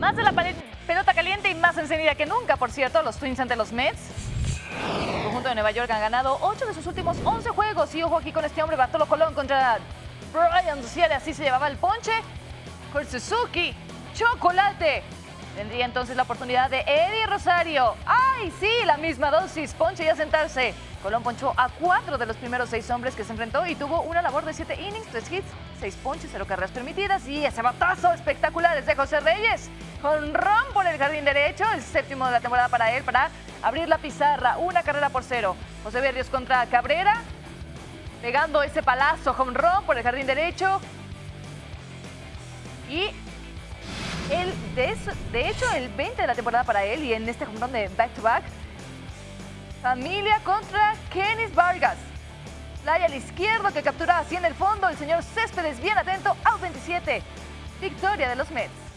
Más de la pelota caliente y más encendida que nunca, por cierto, los Twins ante los Mets. El conjunto de Nueva York han ganado 8 de sus últimos 11 juegos. Y ojo aquí con este hombre, Bartolo Colón contra Brian Ciara. Así se llevaba el ponche. Con Suzuki, chocolate. Tendría entonces la oportunidad de Eddie Rosario. ¡Ay, sí! La misma dosis. Ponche y a sentarse. Colón ponchó a cuatro de los primeros seis hombres que se enfrentó y tuvo una labor de siete innings, tres hits, seis ponches, cero carreras permitidas y ese batazo espectacular es de José Reyes. Con ron por el jardín derecho, el séptimo de la temporada para él, para abrir la pizarra, una carrera por cero. José Berrios contra Cabrera, pegando ese palazo run por el jardín derecho. Y de, hecho, el 20 de la temporada para él y en este run de back-to-back, familia contra Kenis Vargas. Playa al izquierdo que captura así en el fondo el señor Céspedes, bien atento, out 27. Victoria de los Mets.